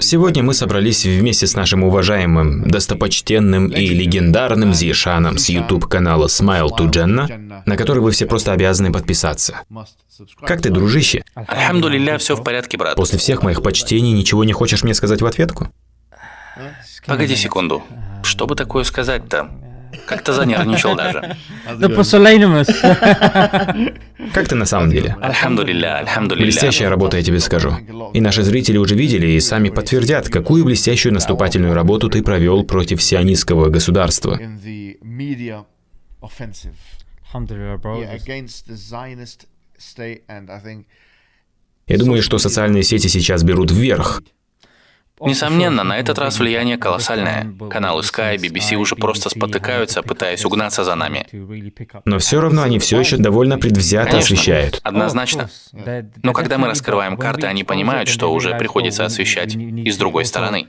Сегодня мы собрались вместе с нашим уважаемым, достопочтенным и легендарным Зишаном с YouTube-канала Smile to Jannah, на который вы все просто обязаны подписаться. Как ты, дружище? Альхамдулилля, все в порядке, брат. После всех моих почтений ничего не хочешь мне сказать в ответку? Погоди секунду. Что бы такое сказать-то? Как-то занервничал даже. The pusillanimous. Как ты на самом деле? Альхамдулилля, альхамдулилля. Блестящая работа, я тебе скажу. И наши зрители уже видели и сами подтвердят, какую блестящую наступательную работу ты провел против сионистского государства. Я думаю, что социальные сети сейчас берут вверх. Несомненно, на этот раз влияние колоссальное. Каналы Sky, BBC уже просто спотыкаются, пытаясь угнаться за нами. Но все равно они все еще довольно предвзято Конечно. освещают. Однозначно. Но когда мы раскрываем карты, они понимают, что уже приходится освещать и с другой стороны.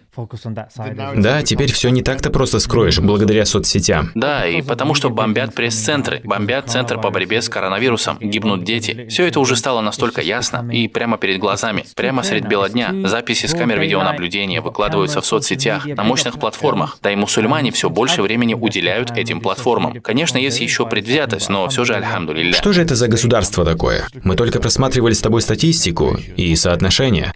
Да, теперь все не так-то просто скроешь, благодаря соцсетям. Да, и потому что бомбят пресс-центры, бомбят центр по борьбе с коронавирусом, гибнут дети. Все это уже стало настолько ясно и прямо перед глазами, прямо средь бела дня. Записи с камер видеонаблюдения выкладываются в соцсетях, на мощных платформах. Да и мусульмане все больше времени уделяют этим платформам. Конечно, есть еще предвзятость, но все же, альхамдулилля. Что же это за государство такое? Мы только просматривали с тобой статистику и соотношения.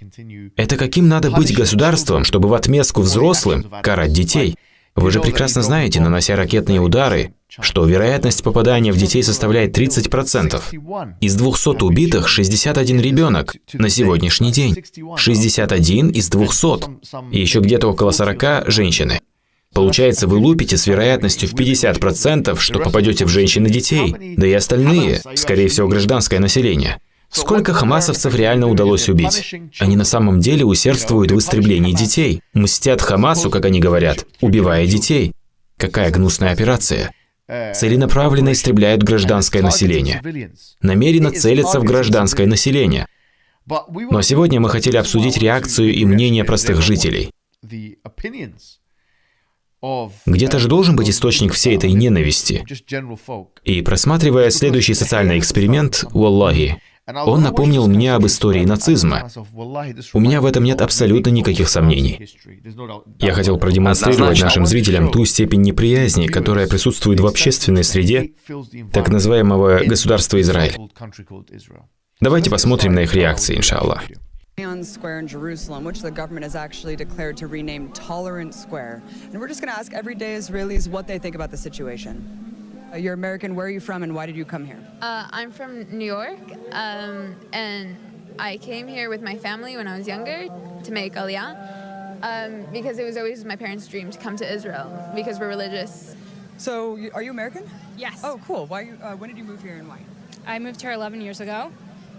Это каким надо быть государством, чтобы в отместку взрослым карать детей? Вы же прекрасно знаете, нанося ракетные удары, что вероятность попадания в детей составляет 30%. Из 200 убитых 61 ребенок на сегодняшний день. 61 из 200. И еще где-то около 40 женщины. Получается, вы лупите с вероятностью в 50%, что попадете в женщин и детей, да и остальные, скорее всего, гражданское население. Сколько хамасовцев реально удалось убить? Они на самом деле усердствуют в истреблении детей, мстят Хамасу, как они говорят, убивая детей. Какая гнусная операция. Целенаправленно истребляют гражданское население. Намеренно целятся в гражданское население. Но сегодня мы хотели обсудить реакцию и мнение простых жителей. Где-то же должен быть источник всей этой ненависти. И просматривая следующий социальный эксперимент, Уаллахи, он напомнил мне об истории нацизма. У меня в этом нет абсолютно никаких сомнений. Я хотел продемонстрировать нашим зрителям ту степень неприязни, которая присутствует в общественной среде так называемого государства Израиль. Давайте посмотрим на их реакции, иншаллах. Zion Square in Jerusalem, which the government has actually declared to rename Tolerant Square. And we're just going to ask everyday Israelis what they think about the situation. Uh, you're American. Where are you from, and why did you come here? Uh, I'm from New York, um, and I came here with my family when I was younger to make Aliyah um, because it was always my parents' dream to come to Israel because we're religious. So, are you American? Yes. Oh, cool. Why? Uh, when did you move here, and why? I moved here 11 years ago.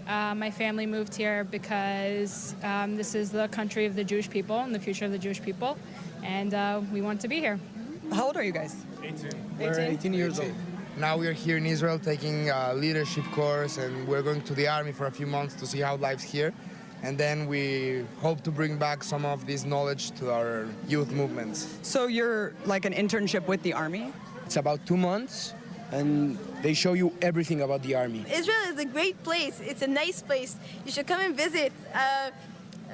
Uh, my family moved here because um, this is the country of the Jewish people and the future of the Jewish people, and uh, we want to be here. How old are you guys? We're 18 years old. Now we're here in Israel taking a leadership course and we're going to the army for a few months to see how life's here. And then we hope to bring back some of this knowledge to our youth movements. So you're like an internship with the army. It's about two months and they show you everything about the army. Israel is a great place. It's a nice place. You should come and visit. Uh,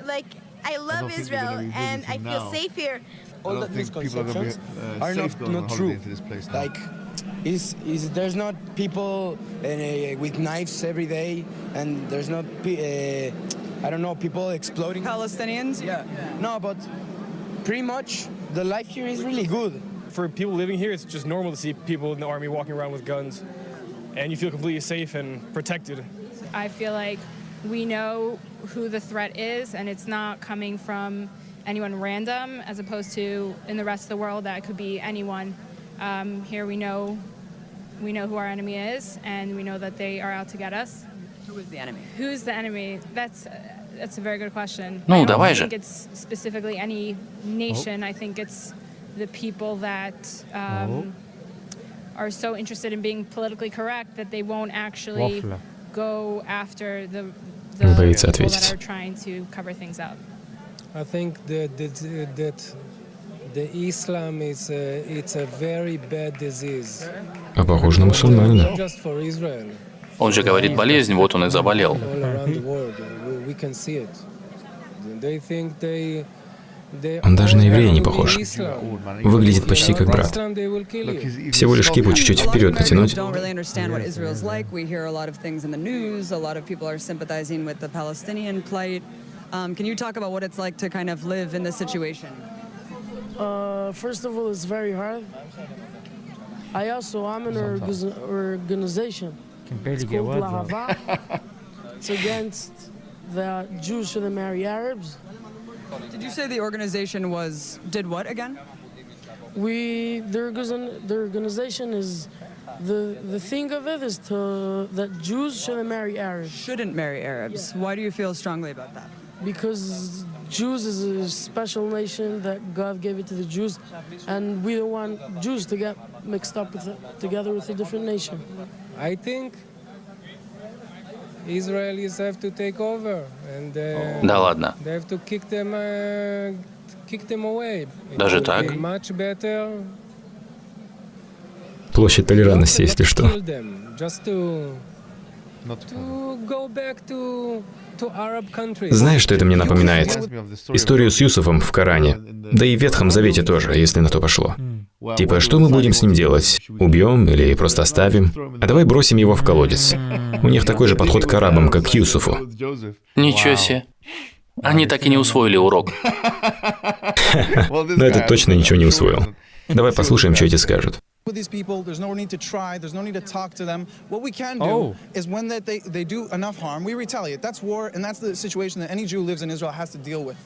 like, I love think they're Israel and I feel now. safe here. All don't the think people are gonna be, misconceptions uh, are not, not true. this place. Like, is is there's not people uh, with knives every day, and there's not uh, I don't know people exploding. Palestinians. Yeah. No, but pretty much the life here is really good. For people living here, it's just normal to see people in the army walking around with guns, and you feel completely safe and protected. I feel like we know who the threat is, and it's not coming from anyone random, as opposed to in the rest of the world that could be anyone. Um, here we know we know who our enemy is, and we know that they are out to get us. Who is the enemy? Who's the enemy? That's that's a very good question. Ну, I don't давай же. think it's specifically any nation. I think it's the people that um, are so interested in being politically correct that they won't actually Waffler. go after the the Он боится people ответить. that are trying to cover things up. I think that that, that the Islam is a, it's a very bad disease. А похоже на мусульманина. Not just for Israel, Он же говорит болезнь, вот он и заболел. Он даже на еврея не похож. Выглядит почти как брат. Всего лишь кипу чуть-чуть вперед натянуть. Don't really understand what Israel's like. We hear a lot of things in the news. A lot of people are sympathizing with the Palestinian plight. Um, can you talk about what it's like to kind of live in this situation? Uh, first of all, it's very hard. I also am in an org- organization. Can barely It's get called words out. Lahava. it's against the Jews shouldn't marry Arabs. Did you say the organization was did what again? We the, the organization is the the thing of it is to that Jews shouldn't marry Arabs Shouldn't marry Arabs. Why do you feel strongly about that? because Jews is a special nation that God gave it to the Jews, and we don't want Jews to get mixed up with together with a different nation. I think Israelis have to take over and uh, Да ладно. they have to kick them, uh, kick them away. It Даже would так? be Much better Площадь толерантности, если что. Знаешь, что это мне напоминает? Историю с Юсуфом в Коране. Да и в Ветхом Завете тоже, если на то пошло. Типа, что мы будем с ним делать? Убьем или просто оставим? А давай бросим его в колодец. У них такой же подход к арабам, как к Юсуфу. Ничего себе. Они так и не усвоили урок. Но этот точно ничего не усвоил. Давай послушаем, что эти скажут. with these people. There's no need to try. There's no need to talk to them. What we can do Oh. is when that they, they do enough harm, we retaliate. That's war, and that's the situation that any Jew who lives in Israel has to deal with.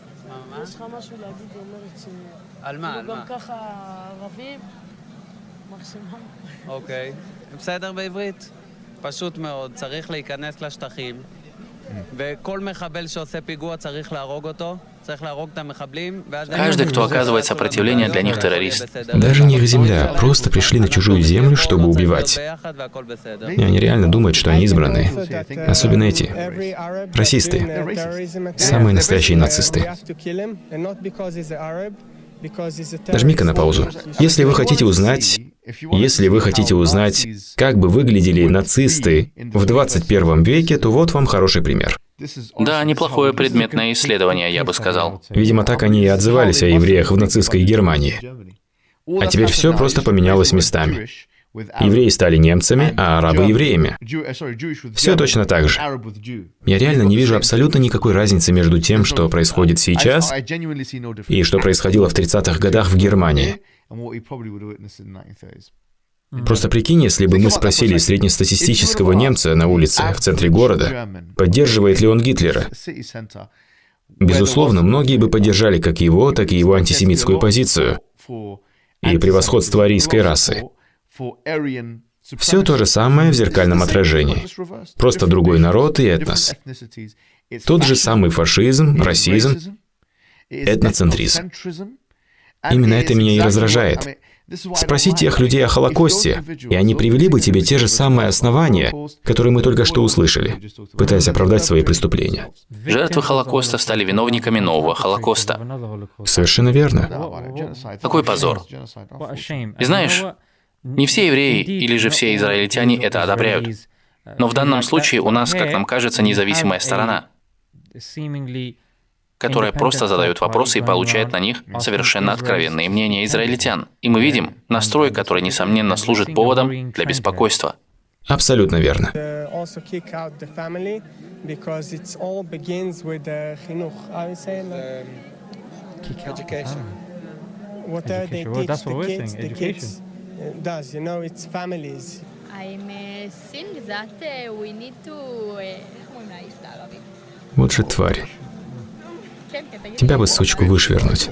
יש לך משהו להגיד, היא אומרת ש... על מה? על גם מה? ככה ערבים, מקסימום. אוקיי. בסדר בעברית? פשוט מאוד, צריך להיכנס לשטחים, וכל מחבל שעושה פיגוע צריך להרוג אותו, Каждый, кто оказывает сопротивление, для них террорист. Даже не их земля, просто пришли на чужую землю, чтобы убивать. И они реально думают, что они избранные. Особенно эти. Расисты. Самые настоящие нацисты. Нажми-ка на паузу. Если вы хотите узнать, если вы хотите узнать, как бы выглядели нацисты в 21 веке, то вот вам хороший пример. Да, неплохое предметное исследование, я бы сказал. Видимо, так они и отзывались о евреях в нацистской Германии. А теперь все просто поменялось местами. Евреи стали немцами, а арабы — евреями. Все точно так же. Я реально не вижу абсолютно никакой разницы между тем, что происходит сейчас, и что происходило в 30-х годах в Германии. Просто прикинь, если бы мы спросили среднестатистического немца на улице в центре города, поддерживает ли он Гитлера. Безусловно, многие бы поддержали как его, так и его антисемитскую позицию и превосходство арийской расы. Все то же самое в зеркальном отражении. Просто другой народ и этнос. Тот же самый фашизм, расизм, этноцентризм. Именно это меня и раздражает. Спроси тех людей о Холокосте, и они привели бы тебе те же самые основания, которые мы только что услышали, пытаясь оправдать свои преступления. Жертвы Холокоста стали виновниками нового Холокоста. Совершенно верно. Какой позор. И знаешь, не все евреи или же все израильтяне это одобряют. Но в данном случае у нас, как нам кажется, независимая сторона, которая просто задает вопросы и получает на них совершенно откровенные мнения израильтян. И мы видим настрой, который, несомненно, служит поводом для беспокойства. Абсолютно верно. Uh, also kick out the family because it all begins with the chinuch. How you say it? Education. Whatever they Education. Well, teach that's what the we're kids, saying, the kids uh, does. You know, it's families. I'm uh, seeing that uh, we need to... uh, איך אומרים לאיש בערבית? Вот же тварь. Тебя бы, сучку, вышвернуть.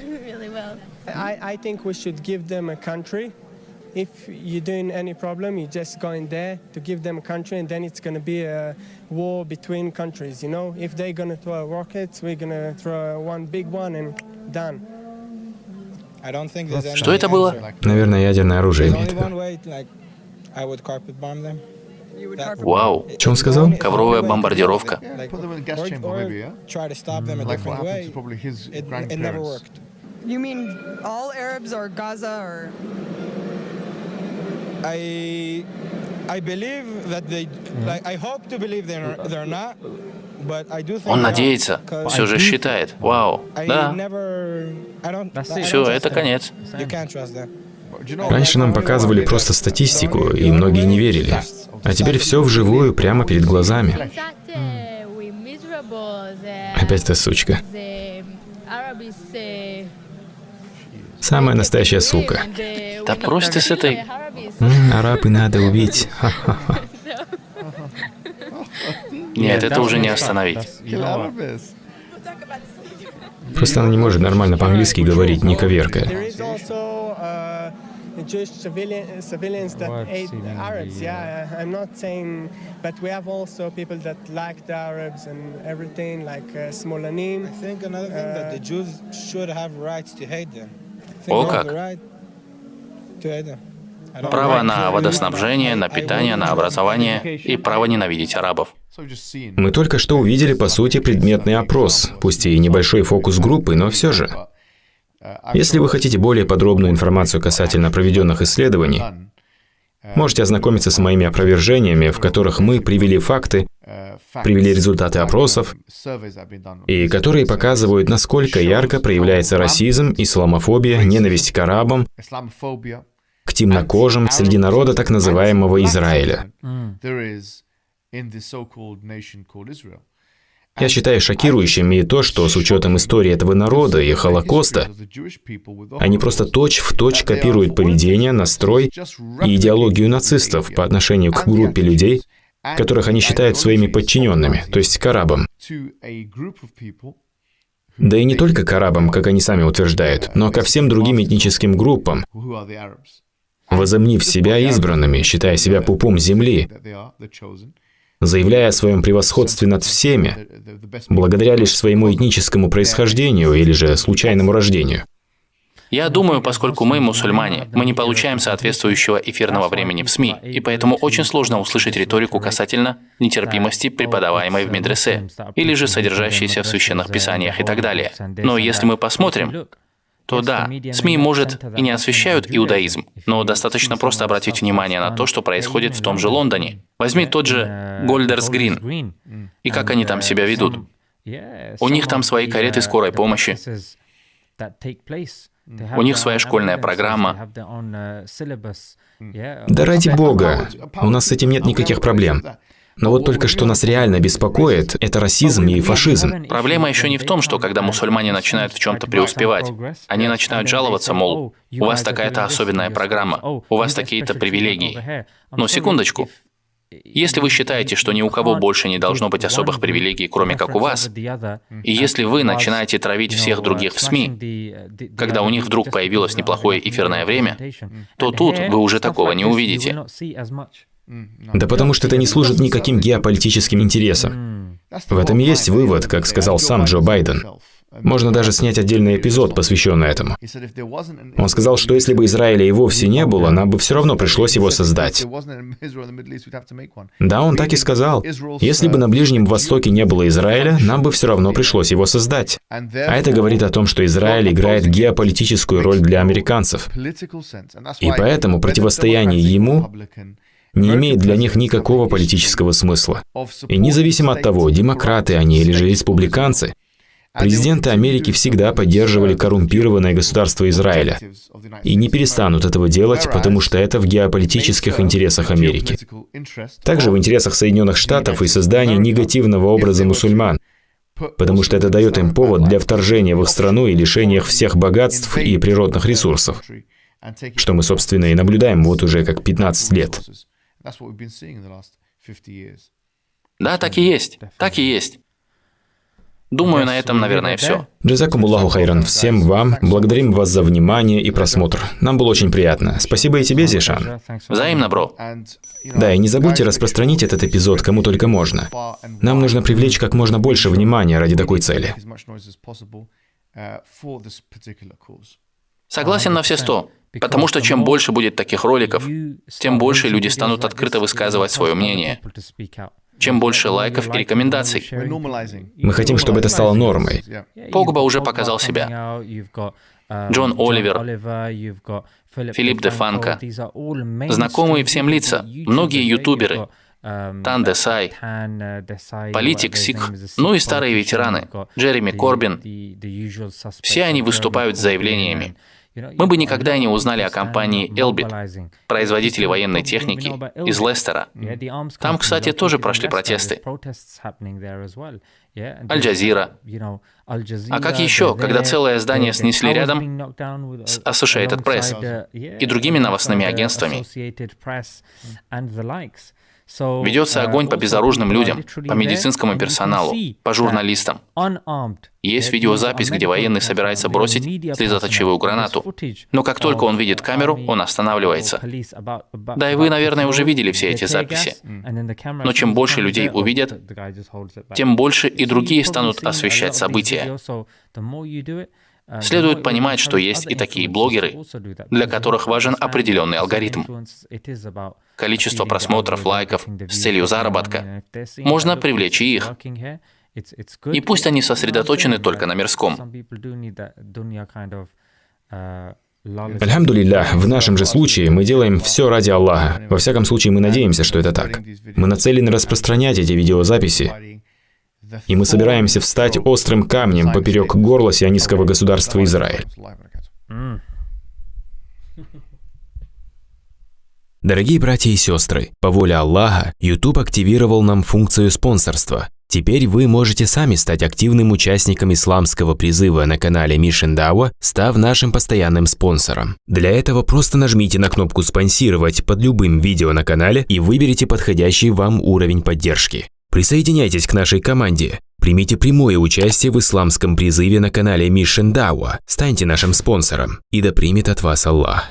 Really well. I, I think we should give them a country if you're doing any problem, you just go in there to give them a country, and then it's going to be a war between countries, you know? If they're going to throw rockets, we're going to throw one big one and done. Что это было? Наверное, ядерное оружие имеет в. Вау. Что он сказал? Ковровая бомбардировка. You mean all Arabs or Gaza or I believe that they like I hope to believe they're they're not, Он надеется, все же считает. Вау. Да, все, это конец. Раньше нам показывали просто статистику, и многие не верили. А теперь все вживую, прямо перед глазами. Опять эта сучка. Самая настоящая сука. Да брось ты с этой... М, арабы надо убить. Ха-ха-ха. Нет, это уже не остановить. Просто она не может нормально по-английски говорить, не коверкая. There is also uh, Jewish civilian, civilians that ate Arabs. Yeah, I'm not saying, but we have also people that like the Arabs and everything, like uh, Smolanim. I think another thing that the Jews should have rights to hate them. I think О, как. Право на водоснабжение, на питание, на образование и право ненавидеть арабов. Мы только что увидели, по сути, предметный опрос, пусть и небольшой фокус группы, но все же. Если вы хотите более подробную информацию касательно проведенных исследований, можете ознакомиться с моими опровержениями, в которых мы привели факты, привели результаты опросов, и которые показывают, насколько ярко проявляется расизм, исламофобия, ненависть к арабам, к темнокожим среди народа так называемого Израиля. Я считаю шокирующим и то, что с учетом истории этого народа и Холокоста, они просто точь-в-точь копируют поведение, настрой и идеологию нацистов по отношению к группе людей, которых они считают своими подчиненными, то есть к арабам. Да и не только к арабам, как они сами утверждают, но ко всем другим этническим группам, возомнив себя избранными, считая себя пупом земли, заявляя о своем превосходстве над всеми, благодаря лишь своему этническому происхождению или же случайному рождению. Я думаю, поскольку мы мусульмане, мы не получаем соответствующего эфирного времени в СМИ, и поэтому очень сложно услышать риторику касательно нетерпимости, преподаваемой в медресе, или же содержащейся в священных писаниях и так далее. Но если мы посмотрим, то да, СМИ, может, и не освещают иудаизм, но достаточно просто обратить внимание на то, что происходит в том же Лондоне. Возьми тот же Гольдерс Грин, и как они там себя ведут. У них там свои кареты скорой помощи, у них своя школьная программа. Да ради бога, у нас с этим нет никаких проблем. Но вот только что нас реально беспокоит, это расизм и фашизм. Проблема еще не в том, что когда мусульмане начинают в чем-то преуспевать, они начинают жаловаться, мол, у вас такая-то особенная программа, у вас такие-то привилегии. Но секундочку. Если вы считаете, что ни у кого больше не должно быть особых привилегий, кроме как у вас, и если вы начинаете травить всех других в СМИ, когда у них вдруг появилось неплохое эфирное время, то тут вы уже такого не увидите. Да потому что это не служит никаким геополитическим интересам. В этом и есть вывод, как сказал сам Джо Байден. Можно даже снять отдельный эпизод, посвященный этому. Он сказал, что если бы Израиля и вовсе не было, нам бы все равно пришлось его создать. Да, он так и сказал. Если бы на Ближнем Востоке не было Израиля, нам бы все равно пришлось его создать. А это говорит о том, что Израиль играет геополитическую роль для американцев. И поэтому противостояние ему не имеет для них никакого политического смысла. И независимо от того, демократы они или же республиканцы, президенты Америки всегда поддерживали коррумпированное государство Израиля и не перестанут этого делать, потому что это в геополитических интересах Америки. Также в интересах Соединенных Штатов и создания негативного образа мусульман, потому что это дает им повод для вторжения в их страну и лишения их всех богатств и природных ресурсов, что мы, собственно, и наблюдаем вот уже как 15 лет. Да, так и есть. Так и есть. Думаю, на этом, наверное, все. Джазакум Аллаху Хайран. Всем вам. Благодарим вас за внимание и просмотр. Нам было очень приятно. Спасибо и тебе, Зишан. Взаимно, бро. Да, и не забудьте распространить этот эпизод кому только можно. Нам нужно привлечь как можно больше внимания ради такой цели. Согласен на все сто. Потому что чем больше будет таких роликов, тем больше люди станут открыто высказывать свое мнение. Чем больше лайков и рекомендаций. Мы хотим, чтобы это стало нормой. Погба уже показал себя. Джон Оливер, Филипп де Фанко. Знакомые всем лица, многие ютуберы, Тан Десай, политик Сикх, ну и старые ветераны, Джереми Корбин. Все они выступают с заявлениями. Мы бы никогда не узнали о компании Elbit, производителе военной техники из Лестера. Там, кстати, тоже прошли протесты. Аль-Джазира. А как еще, когда целое здание снесли рядом с Associated Press и другими новостными агентствами? Ведется огонь по безоружным людям, по медицинскому персоналу, по журналистам. Есть видеозапись, где военный собирается бросить слезоточивую гранату. Но как только он видит камеру, он останавливается. Да и вы, наверное, уже видели все эти записи. Но чем больше людей увидят, тем больше и другие станут освещать события. Следует понимать, что есть и такие блогеры, для которых важен определенный алгоритм. Количество просмотров, лайков с целью заработка. Можно привлечь и их. И пусть они сосредоточены только на мирском. Альхамдулиллах, в нашем же случае мы делаем все ради Аллаха. Во всяком случае, мы надеемся, что это так. Мы нацелены распространять эти видеозаписи, и мы собираемся встать острым камнем поперек горла сионистского государства Израиль. Дорогие братья и сестры, по воле Аллаха, YouTube активировал нам функцию спонсорства. Теперь вы можете сами стать активным участником исламского призыва на канале Mission Dawa, став нашим постоянным спонсором. Для этого просто нажмите на кнопку «Спонсировать» под любым видео на канале и выберите подходящий вам уровень поддержки. Присоединяйтесь к нашей команде. Примите прямое участие в исламском призыве на канале Mission Dawa. Станьте нашим спонсором. И да примет от вас Аллах.